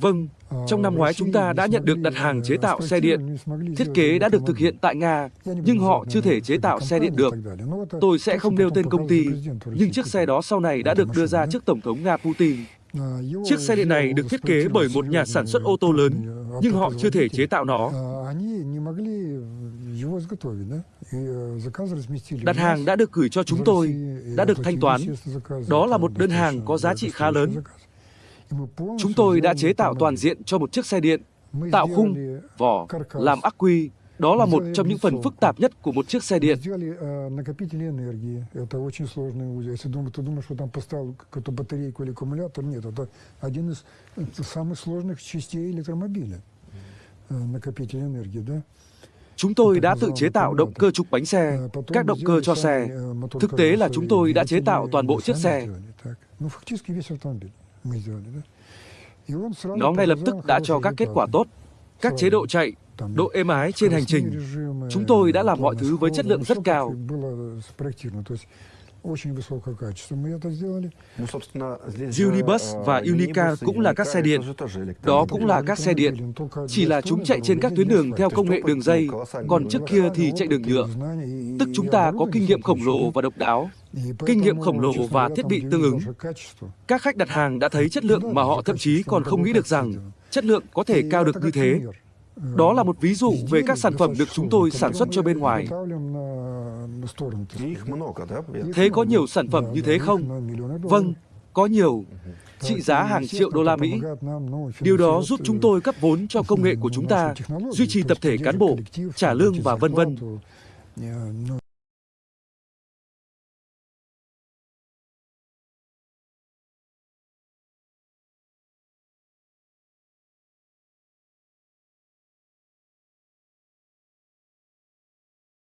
Vâng, trong năm ngoái chúng ta đã nhận được đặt hàng chế tạo xe điện. Thiết kế đã được thực hiện tại Nga, nhưng họ chưa thể chế tạo xe điện được. Tôi sẽ không nêu tên công ty, nhưng chiếc xe đó sau này đã được đưa ra trước Tổng thống Nga Putin. Chiếc xe điện này được thiết kế bởi một nhà sản xuất ô tô lớn, nhưng họ chưa thể chế tạo nó. Đặt hàng đã được gửi cho chúng tôi, đã được thanh toán. Đó là một đơn hàng có giá trị khá lớn. Chúng tôi đã chế tạo toàn diện cho một chiếc xe điện, tạo khung, vỏ, làm ắc quy. Đó là một trong những phần phức tạp nhất của một chiếc xe điện. Chúng tôi đã tự chế tạo động cơ trục bánh xe, các động cơ cho xe. Thực tế là chúng tôi đã chế tạo toàn bộ chiếc xe. Nó ngay lập tức đã cho các kết quả tốt, các chế độ chạy, độ êm ái trên hành trình. Chúng tôi đã làm mọi thứ với chất lượng rất cao. Unibus và Unica cũng là các xe điện. Đó cũng là các xe điện. Chỉ là chúng chạy trên các tuyến đường theo công nghệ đường dây, còn trước kia thì chạy đường nhựa. Tức chúng ta có kinh nghiệm khổng lồ và độc đáo kinh nghiệm khổng lồ và thiết bị tương ứng. Các khách đặt hàng đã thấy chất lượng mà họ thậm chí còn không nghĩ được rằng chất lượng có thể cao được như thế. Đó là một ví dụ về các sản phẩm được chúng tôi sản xuất cho bên ngoài. Thế có nhiều sản phẩm như thế không? Vâng, có nhiều, trị giá hàng triệu đô la Mỹ. Điều đó giúp chúng tôi cấp vốn cho công nghệ của chúng ta, duy trì tập thể cán bộ, trả lương và vân vân.